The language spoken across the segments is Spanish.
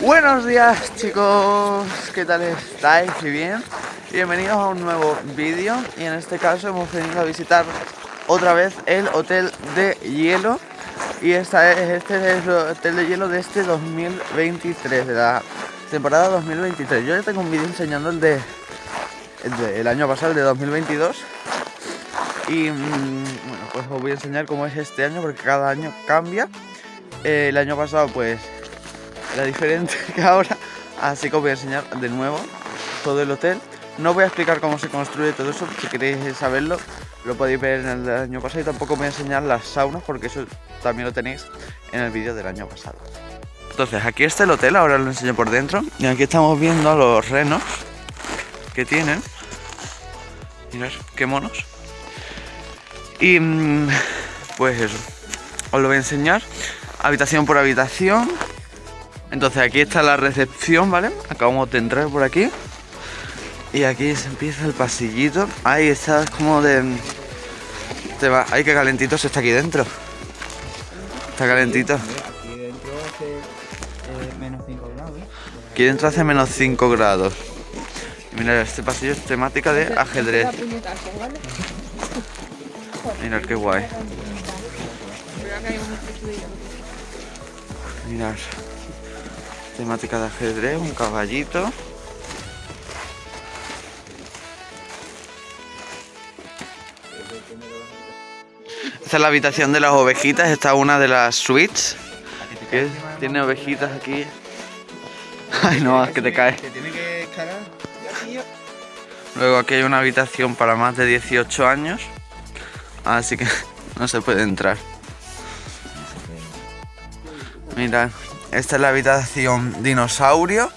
Buenos días chicos, ¿qué tal estáis? ¿Y bien? Bienvenidos a un nuevo vídeo. Y en este caso hemos venido a visitar otra vez el hotel de hielo. Y esta es, este es el hotel de hielo de este 2023, de la temporada 2023 Yo ya tengo un vídeo enseñando el de, el año pasado, el de 2022 y mm, bueno, pues os voy a enseñar cómo es este año porque cada año cambia. Eh, El año pasado pues era diferente que ahora Así que os voy a enseñar de nuevo todo el hotel No voy a explicar cómo se construye todo eso, si queréis saberlo lo podéis ver en el año pasado y tampoco voy a enseñar las saunas porque eso también lo tenéis en el vídeo del año pasado. Entonces aquí está el hotel, ahora lo enseño por dentro y aquí estamos viendo los renos que tienen. Mirad qué monos. Y mm, pues eso, os lo voy a enseñar habitación por habitación. Entonces aquí está la recepción, ¿vale? Acabamos de entrar por aquí. Y aquí se empieza el pasillito. Ahí está como de... Te va... Ay, qué calentito se está aquí dentro. Está calentito. Aquí dentro hace eh, menos 5 grados. Aquí dentro hace menos 5 grados. mira, este pasillo es temática de ajedrez. Mirad qué guay. Mirad. Temática de ajedrez, un caballito. Esta es la habitación de las ovejitas, esta es una de las suites. Tiene ovejitas aquí. Ay no, es que te caes. Luego aquí hay una habitación para más de 18 años. Así que no se puede entrar. Mirad, esta es la habitación dinosaurio.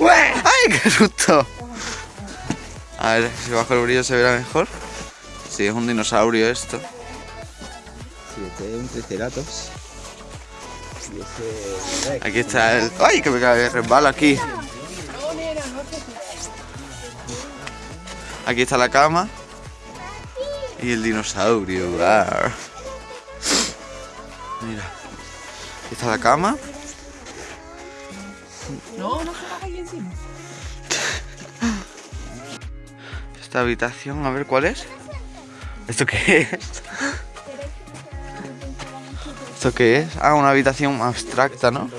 ¡Ay, qué susto! A ver, si bajo el brillo se verá mejor. Sí, es un dinosaurio esto. Sí, este es un triceratops. Aquí está el... ¡Ay, que me cae! Resbala aquí. Aquí está la cama. Y el dinosaurio. Mira. Está la cama. No, no se ahí encima. Esta habitación, a ver cuál es. ¿Esto qué es? ¿Esto qué es? Ah, una habitación abstracta, ¿no?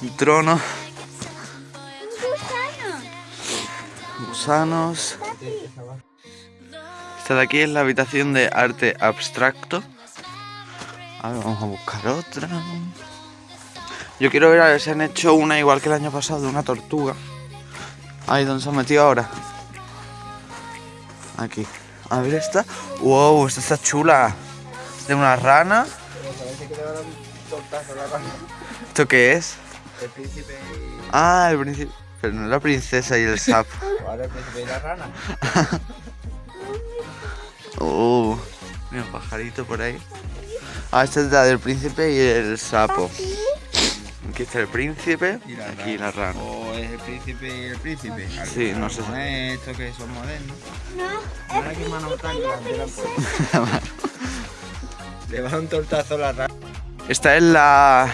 Un trono. Gusanos. Esta de aquí es la habitación de arte abstracto. A ver, vamos a buscar otra. Yo quiero ver a ver si han hecho una igual que el año pasado, de una tortuga. Ahí, ¿dónde se ha metido ahora? Aquí. A ver esta. Wow, esta está chula. De una rana. ¿Esto qué es? El príncipe. Ah, el príncipe. Pero no la princesa y el sapo. Ahora el príncipe y la rana. oh, mira un pajarito por ahí. Ah, esta es la del príncipe y el sapo. Aquí está el príncipe y aquí la rana. ¿O es el príncipe y el príncipe? Sí, no sé. ¿No es esto que son modernos? No. Mira que mano tan grande Le va un tortazo a la rana. Esta es la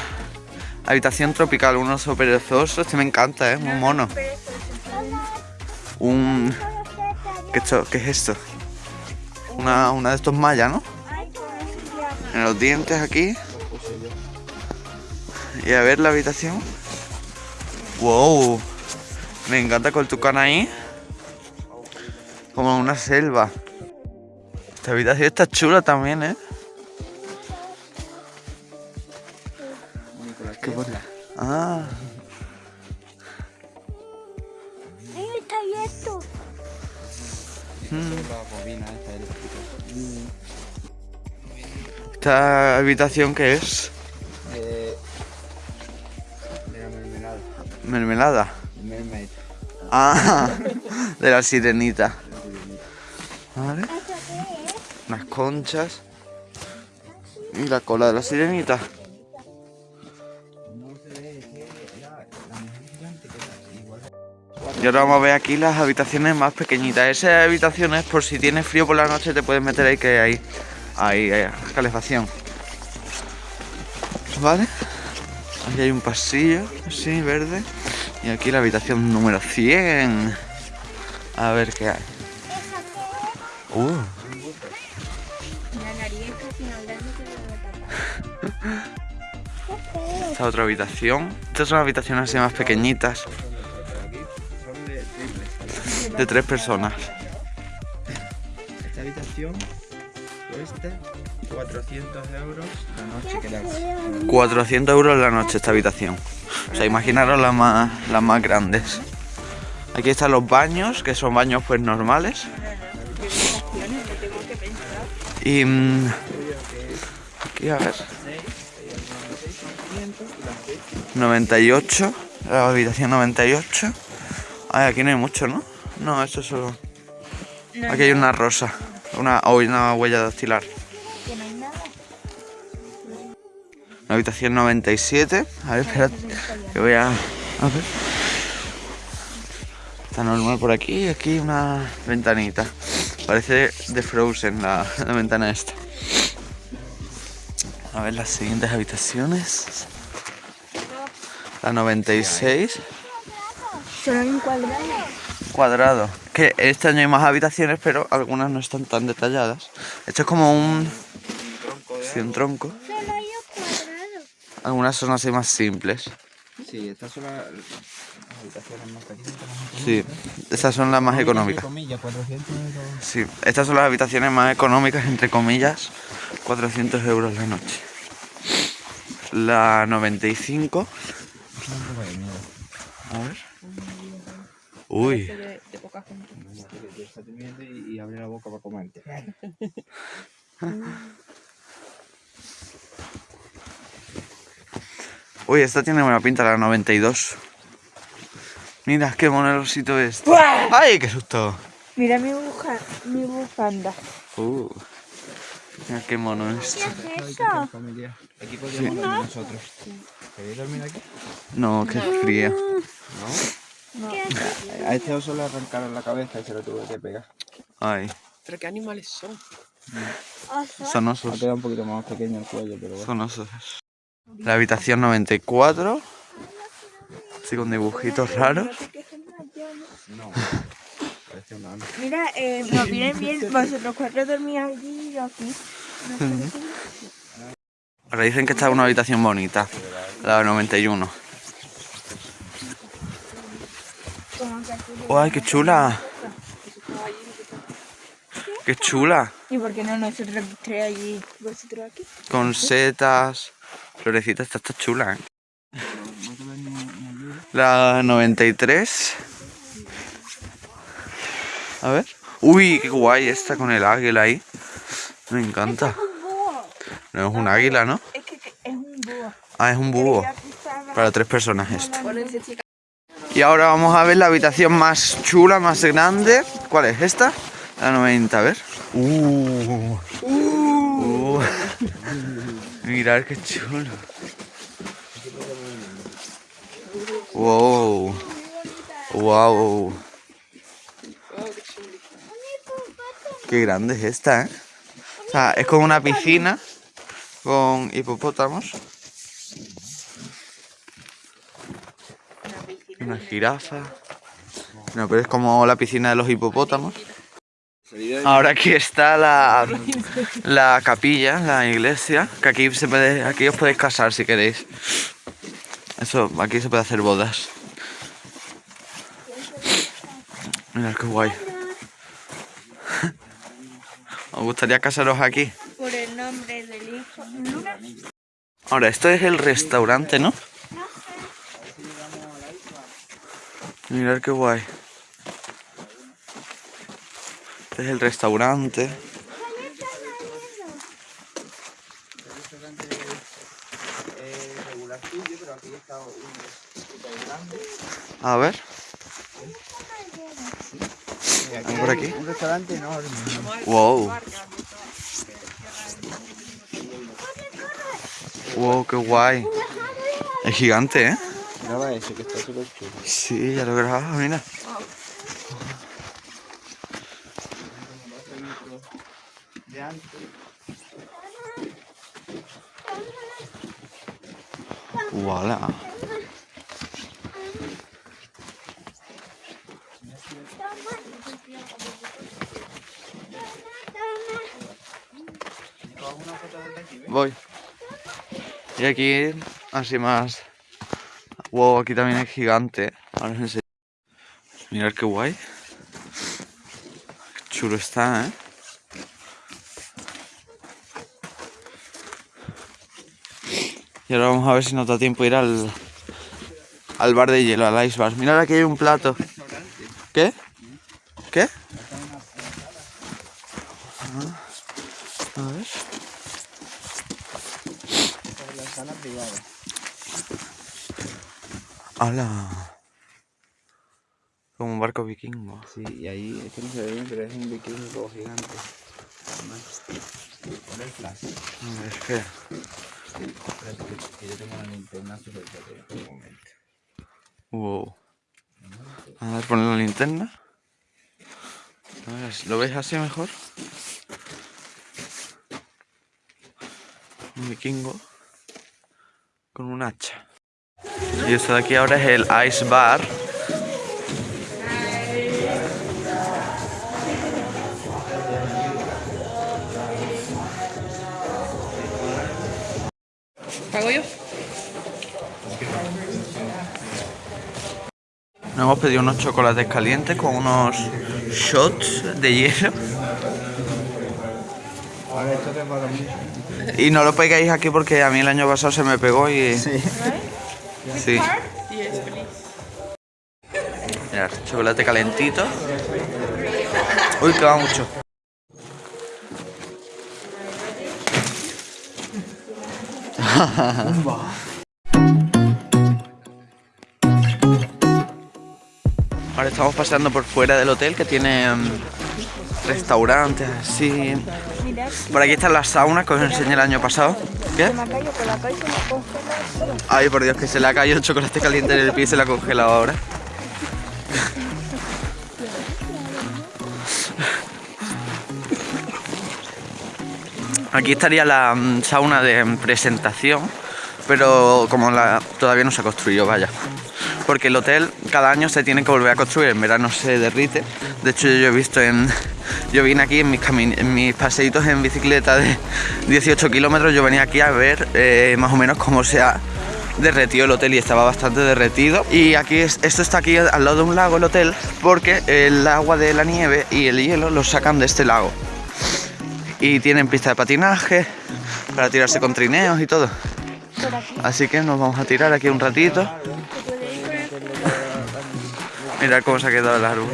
habitación tropical, un oso perezoso. Este me encanta, ¿eh? Un mono. Un... ¿Qué, ¿Qué es esto? Una, una de estos mayas, ¿no? En los dientes aquí. Y a ver la habitación. ¡Wow! Me encanta con cana ahí. Como una selva. Esta habitación está chula también, ¿eh? ¿Esta habitación qué es? Mermelada. Mermaid. Ah, de la sirenita. ¿Vale? Unas conchas. Y la cola de la sirenita. Y ahora vamos a ver aquí las habitaciones más pequeñitas. Esas habitaciones, por si tienes frío por la noche, te puedes meter ahí que hay, hay, hay calefacción. ¿vale? Aquí hay un pasillo, así, verde. Y aquí la habitación número 100. A ver qué hay. Uh, esta otra habitación. Estas son habitaciones así más pequeñitas, Aquí son de triples. de tres personas. Esta habitación cuesta 400 euros la noche quedarse. 400 euros la noche esta habitación. O sea, imaginaros las más, las más grandes. Aquí están los baños, que son baños pues normales. Y... mm, aquí a ver. 98, la habitación 98. Ay, aquí no hay mucho, ¿no? No, esto es solo... Aquí hay una rosa, una, una huella dactilar. Que no hay nada. La habitación 97. A ver, espera. Que voy a. A ver. Está normal por aquí. Aquí una ventanita. Parece de Frozen la, la ventana esta. A ver las siguientes habitaciones. La 96. Solo hay un cuadrado. Cuadrado. Que este año hay más habitaciones, pero algunas no están tan detalladas. Esto es como un. sí, un tronco. Solo hay un cuadrado. Algunas son así más simples. Sí, estas son las, habitaciones más pequeñas. Sí, esas son las más económicas. comillas, 400 euros. Sí, estas son las habitaciones más económicas, entre comillas, 400 euros la noche. La 95, Un poco de miedo. a ver. Uy, que tú estás durmiendo y, y abre la boca para comerte. uy, esta tiene buena pinta, la 92. Mira, qué monerosito es. ¡Ay, qué susto! Mira mi, buja, mi bufanda. Uh, mira qué mono es. ¿Qué es eso? Aquí podríamos dormir nosotros. ¿Queréis dormir aquí? No, qué fría. ¿No? A este oso le arrancaron la cabeza y se lo tuve que pegar. Ay, ¿Pero qué animales son? Oso. son Ha osos. quedado un poquito más pequeño el cuello, pero bueno. Son osos. La habitación 94. Así con dibujitos raros. No. Parece un ano. Mira, eh, nos vienen bien. Vosotros cuatro dormís allí y yo aquí. Ahora dicen que esta es una habitación bonita. La 91. Como que aquí. ¡Ay, qué chula! ¡Qué chula! ¿Y por qué no nosotros tres allí? ¿Vosotros aquí? Con setas, florecitas, esta está chula, ¿eh? La 93. A ver. Uy, qué guay esta con el águila ahí. Me encanta. No es un águila, ¿no? Es que, es un búho. Ah, es un búho. Para tres personas esto. Y ahora vamos a ver la habitación más chula, más grande. ¿Cuál es esta? La 90, a ver. Uh. Uh. Mirad qué chulo. Wow. Wow. Qué grande es esta, ¿eh? O sea, es como una piscina con hipopótamos. Una jirafa. No, pero es como la piscina de los hipopótamos. Ahora aquí está la, la capilla, la iglesia, que aquí se puede, aquí os podéis casar si queréis. Eso, aquí se puede hacer bodas. Mirad qué guay. ¿Os gustaría casaros aquí? Por el nombre del hijo. Ahora, esto es el restaurante, ¿no? Mirad qué guay. Este es el restaurante. A ver, ¿Hay por aquí? Un restaurante enorme. wow. Wow, qué guay. Es gigante, ¿eh? Graba eso, que está súper chulo. Sí, ya lo he grabado, mira. Voilà. Voy. Y aquí, así más. Wow, aquí también es gigante. Ahora os. Mirad qué guay. Qué chulo está, ¿eh? Y ahora vamos a ver si nos da tiempo ir al, al bar de hielo, al ice bar. Mirad aquí hay un plato. ¿Qué? Ah, A ver. La sala privada. ¡Hala! Como un barco vikingo. Sí, y ahí, es que no se ve bien, pero es un vikingo gigante. Además, Pon el flash. A ver, espera. Espérate que- que yo tengo la linterna súper potente. Un momento. Wow. A ver, poner la linterna. A ver, ¿lo veis así mejor? Un vikingo con un hacha. Y esto de aquí ahora es el Ice Bar. ¿Pago yo? Nos hemos pedido unos chocolates calientes con unos shots de hielo. Y no lo pegáis aquí porque a mí el año pasado se me pegó y... Sí. Sí. Yes, please. Mirad, chocolate calentito. Uy, que va mucho. Ahora estamos paseando por fuera del hotel que tiene mm, restaurantes así. Por aquí están las saunas que os enseñé el año pasado. La. Ay, por Dios, que se le ha caído el chocolate caliente en el pie y se le ha congelado ahora. Aquí estaría la mm, sauna de presentación, pero como la, todavía no se ha construido, vaya. Porque el hotel cada año se tiene que volver a construir, en verano se derrite. De hecho, yo he visto en. Yo vine aquí en mis, camin- en mis paseitos en bicicleta de 18 kilómetros, yo venía aquí a ver eh, más o menos cómo se ha derretido el hotel y estaba bastante derretido. Y aquí, es- esto está aquí al lado de un lago, el hotel, porque el agua de la nieve y el hielo lo sacan de este lago y tienen pista de patinaje para tirarse con trineos y todo. Así que nos vamos a tirar aquí un ratito. Mirad cómo se ha quedado el árbol.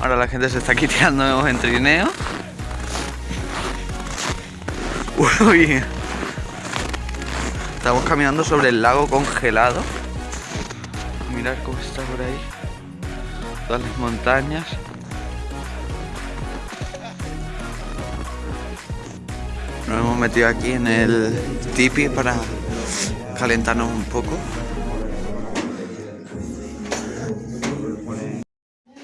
Ahora la gente se está aquí tirando en trineo. Uy. Estamos caminando sobre el lago congelado. Mirad cómo está por ahí. Todas las montañas. Nos hemos metido aquí en el tipi para calentarnos un poco.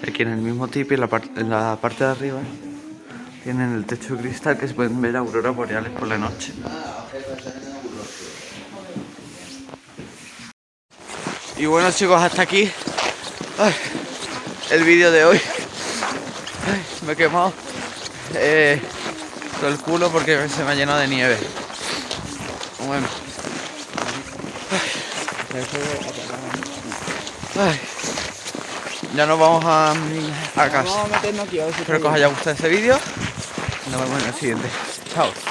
Aquí en el mismo tipi, en la, en la parte de arriba, tienen el techo de cristal que se pueden ver auroras boreales por la noche. Y bueno chicos, hasta aquí el vídeo de hoy. Me he quemado eh, todo el culo porque se me ha llenado de nieve. Bueno. Ay. Ya nos vamos a, a casa. Vamos a meternos aquí a ver si Espero que os haya gustado este vídeo. Nos vemos en el siguiente. Chao.